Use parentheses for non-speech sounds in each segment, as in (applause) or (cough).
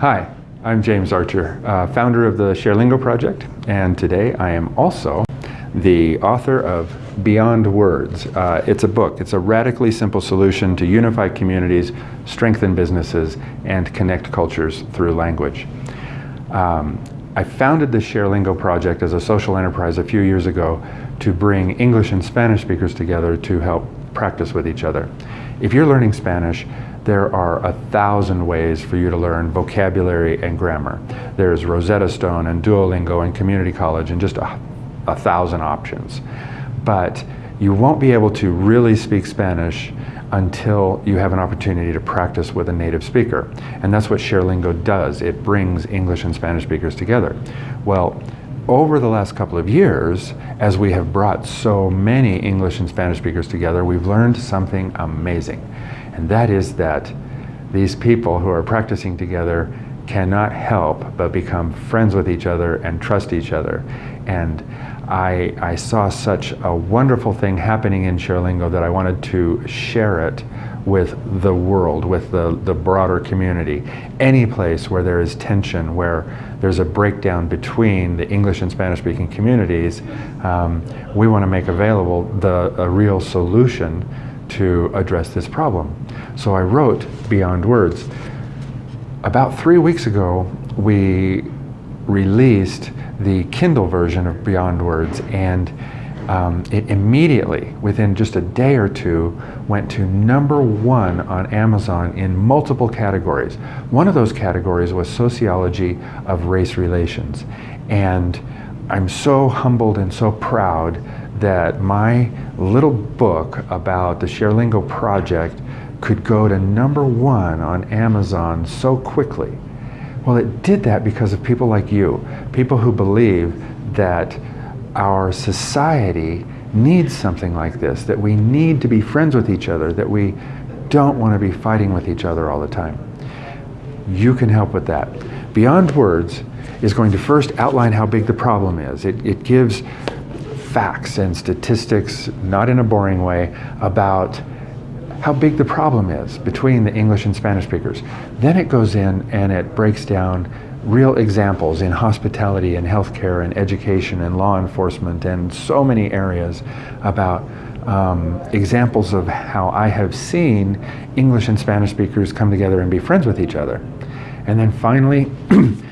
Hi, I'm James Archer, uh, founder of the ShareLingo project, and today I am also the author of Beyond Words. Uh, it's a book. It's a radically simple solution to unify communities, strengthen businesses, and connect cultures through language. Um, I founded the ShareLingo project as a social enterprise a few years ago to bring English and Spanish speakers together to help practice with each other. If you're learning Spanish, there are a thousand ways for you to learn vocabulary and grammar. There's Rosetta Stone and Duolingo and Community College and just a, a thousand options. But you won't be able to really speak Spanish until you have an opportunity to practice with a native speaker. And that's what ShareLingo does. It brings English and Spanish speakers together. Well, over the last couple of years, as we have brought so many English and Spanish speakers together, we've learned something amazing. And that is that these people who are practicing together cannot help but become friends with each other and trust each other. And I, I saw such a wonderful thing happening in ShareLingo that I wanted to share it with the world, with the, the broader community. Any place where there is tension, where there's a breakdown between the English and Spanish speaking communities, um, we want to make available the, a real solution to address this problem. So I wrote Beyond Words. About three weeks ago, we released the Kindle version of Beyond Words and um, it immediately, within just a day or two, went to number one on Amazon in multiple categories. One of those categories was sociology of race relations. And I'm so humbled and so proud that my little book about the ShareLingo project could go to number one on Amazon so quickly. Well, it did that because of people like you, people who believe that our society needs something like this, that we need to be friends with each other, that we don't want to be fighting with each other all the time. You can help with that. Beyond Words is going to first outline how big the problem is. It, it gives facts and statistics, not in a boring way, about how big the problem is between the English and Spanish speakers. Then it goes in and it breaks down real examples in hospitality and healthcare and education and law enforcement and so many areas about um, examples of how I have seen English and Spanish speakers come together and be friends with each other. And then finally, (clears throat)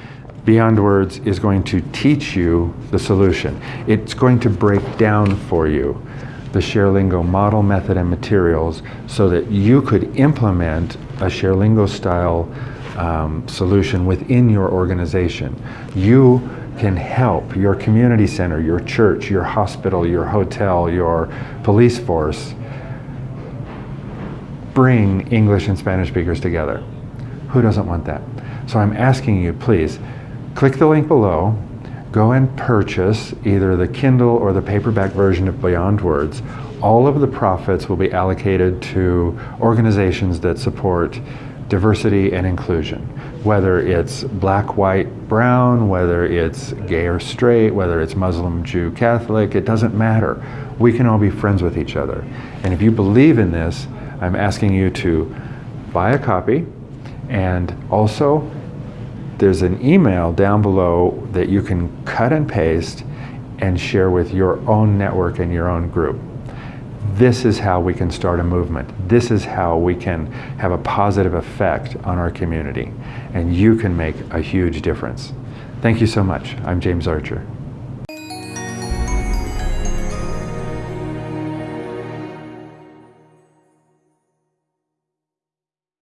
Beyond Words is going to teach you the solution. It's going to break down for you the ShareLingo model, method, and materials so that you could implement a ShareLingo style um, solution within your organization. You can help your community center, your church, your hospital, your hotel, your police force bring English and Spanish speakers together. Who doesn't want that? So I'm asking you, please, click the link below, go and purchase either the Kindle or the paperback version of Beyond Words. All of the profits will be allocated to organizations that support diversity and inclusion, whether it's black, white, brown, whether it's gay or straight, whether it's Muslim, Jew, Catholic, it doesn't matter. We can all be friends with each other. And if you believe in this, I'm asking you to buy a copy and also there's an email down below that you can cut and paste and share with your own network and your own group this is how we can start a movement. This is how we can have a positive effect on our community. And you can make a huge difference. Thank you so much. I'm James Archer.